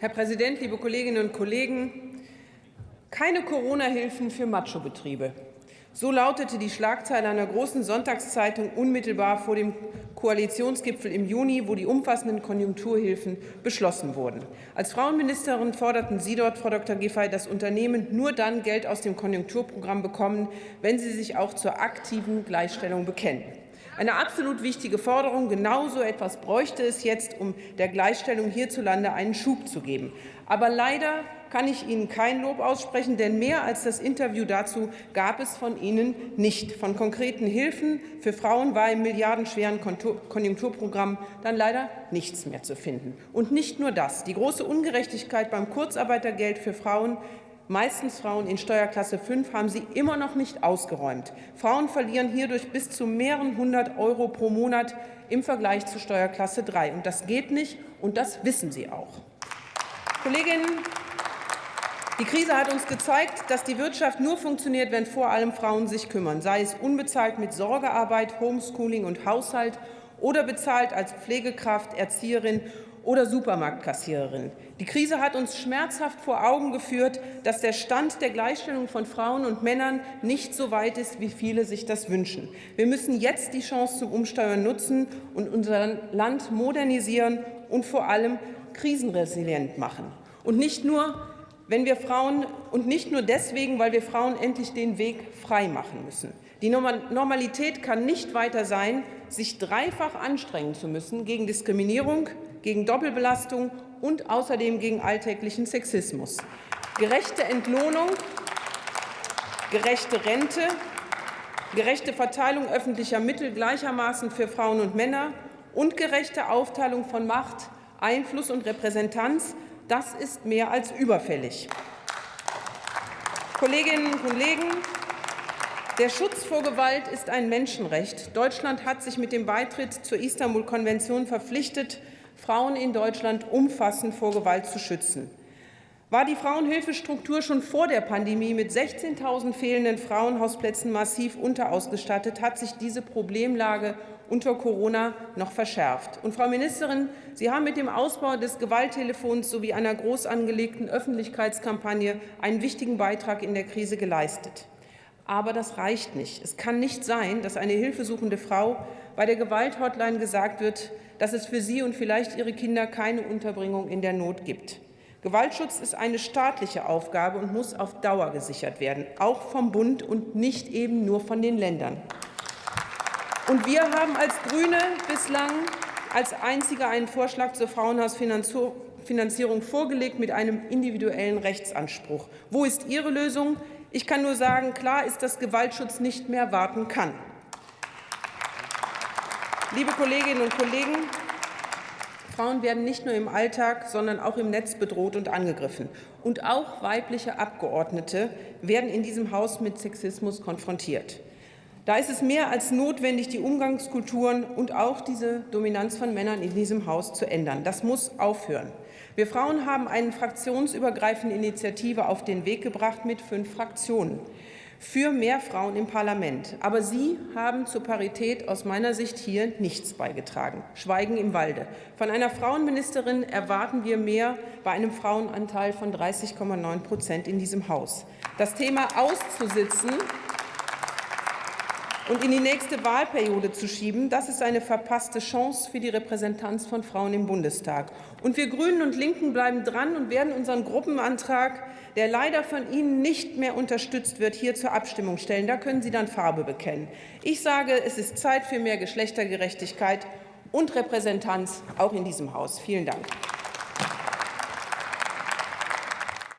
Herr Präsident, liebe Kolleginnen und Kollegen! Keine Corona-Hilfen für Macho-Betriebe. So lautete die Schlagzeile einer großen Sonntagszeitung unmittelbar vor dem Koalitionsgipfel im Juni, wo die umfassenden Konjunkturhilfen beschlossen wurden. Als Frauenministerin forderten Sie dort, Frau Dr. Giffey, dass Unternehmen nur dann Geld aus dem Konjunkturprogramm bekommen, wenn sie sich auch zur aktiven Gleichstellung bekennen. Eine absolut wichtige Forderung. Genauso etwas bräuchte es jetzt, um der Gleichstellung hierzulande einen Schub zu geben. Aber leider kann ich Ihnen kein Lob aussprechen, denn mehr als das Interview dazu gab es von Ihnen nicht. Von konkreten Hilfen für Frauen war im milliardenschweren Konjunkturprogramm dann leider nichts mehr zu finden. Und nicht nur das. Die große Ungerechtigkeit beim Kurzarbeitergeld für Frauen meistens Frauen in Steuerklasse 5, haben Sie immer noch nicht ausgeräumt. Frauen verlieren hierdurch bis zu mehreren hundert Euro pro Monat im Vergleich zu Steuerklasse 3. Und das geht nicht, und das wissen Sie auch. Kolleginnen die Krise hat uns gezeigt, dass die Wirtschaft nur funktioniert, wenn vor allem Frauen sich kümmern, sei es unbezahlt mit Sorgearbeit, Homeschooling und Haushalt oder bezahlt als Pflegekraft, Erzieherin oder Supermarktkassiererin. Die Krise hat uns schmerzhaft vor Augen geführt, dass der Stand der Gleichstellung von Frauen und Männern nicht so weit ist, wie viele sich das wünschen. Wir müssen jetzt die Chance zum Umsteuern nutzen und unser Land modernisieren und vor allem krisenresilient machen. Und nicht nur wenn wir Frauen und nicht nur deswegen, weil wir Frauen endlich den Weg frei machen müssen. Die Normalität kann nicht weiter sein, sich dreifach anstrengen zu müssen gegen Diskriminierung, gegen Doppelbelastung und außerdem gegen alltäglichen Sexismus. Gerechte Entlohnung, gerechte Rente, gerechte Verteilung öffentlicher Mittel gleichermaßen für Frauen und Männer und gerechte Aufteilung von Macht, Einfluss und Repräsentanz das ist mehr als überfällig. Kolleginnen und Kollegen, der Schutz vor Gewalt ist ein Menschenrecht. Deutschland hat sich mit dem Beitritt zur Istanbul-Konvention verpflichtet, Frauen in Deutschland umfassend vor Gewalt zu schützen. War die Frauenhilfestruktur schon vor der Pandemie mit 16.000 fehlenden Frauenhausplätzen massiv unterausgestattet, hat sich diese Problemlage unter Corona noch verschärft. Und Frau Ministerin, Sie haben mit dem Ausbau des Gewalttelefons sowie einer groß angelegten Öffentlichkeitskampagne einen wichtigen Beitrag in der Krise geleistet. Aber das reicht nicht. Es kann nicht sein, dass eine hilfesuchende Frau bei der Gewalthotline gesagt wird, dass es für sie und vielleicht ihre Kinder keine Unterbringung in der Not gibt. Gewaltschutz ist eine staatliche Aufgabe und muss auf Dauer gesichert werden, auch vom Bund und nicht eben nur von den Ländern. Und wir haben als GRÜNE bislang als Einzige einen Vorschlag zur Frauenhausfinanzierung vorgelegt mit einem individuellen Rechtsanspruch. Wo ist Ihre Lösung? Ich kann nur sagen, klar ist, dass Gewaltschutz nicht mehr warten kann. Liebe Kolleginnen und Kollegen, Frauen werden nicht nur im Alltag, sondern auch im Netz bedroht und angegriffen. Und auch weibliche Abgeordnete werden in diesem Haus mit Sexismus konfrontiert. Da ist es mehr als notwendig, die Umgangskulturen und auch diese Dominanz von Männern in diesem Haus zu ändern. Das muss aufhören. Wir Frauen haben eine fraktionsübergreifende Initiative auf den Weg gebracht mit fünf Fraktionen für mehr Frauen im Parlament. Aber Sie haben zur Parität aus meiner Sicht hier nichts beigetragen. Schweigen im Walde. Von einer Frauenministerin erwarten wir mehr bei einem Frauenanteil von 30,9 Prozent in diesem Haus. Das Thema auszusitzen und in die nächste Wahlperiode zu schieben, das ist eine verpasste Chance für die Repräsentanz von Frauen im Bundestag. Und wir Grünen und Linken bleiben dran und werden unseren Gruppenantrag, der leider von Ihnen nicht mehr unterstützt wird, hier zur Abstimmung stellen. Da können Sie dann Farbe bekennen. Ich sage, es ist Zeit für mehr Geschlechtergerechtigkeit und Repräsentanz auch in diesem Haus. Vielen Dank.